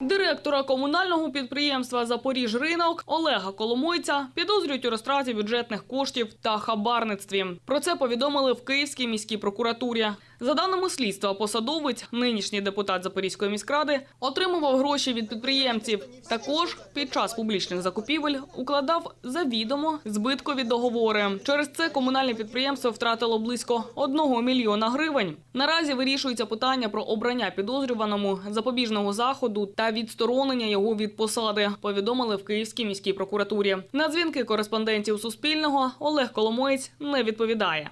Директора комунального підприємства Запоріжринок Олега Коломойця підозрюють у розтраті бюджетних коштів та хабарництві. Про це повідомили в Київській міській прокуратурі. За даними слідства, посадовець, нинішній депутат Запорізької міськради, отримував гроші від підприємців. Також під час публічних закупівель укладав завідомо збиткові договори. Через це комунальне підприємство втратило близько 1 мільйона гривень. Наразі вирішується питання про обрання підозрюваному запобіжного заходу та відсторонення його від посади. Повідомили в Київській міській прокуратурі. На дзвінки кореспондентів Суспільного Олег Коломоєць не відповідає.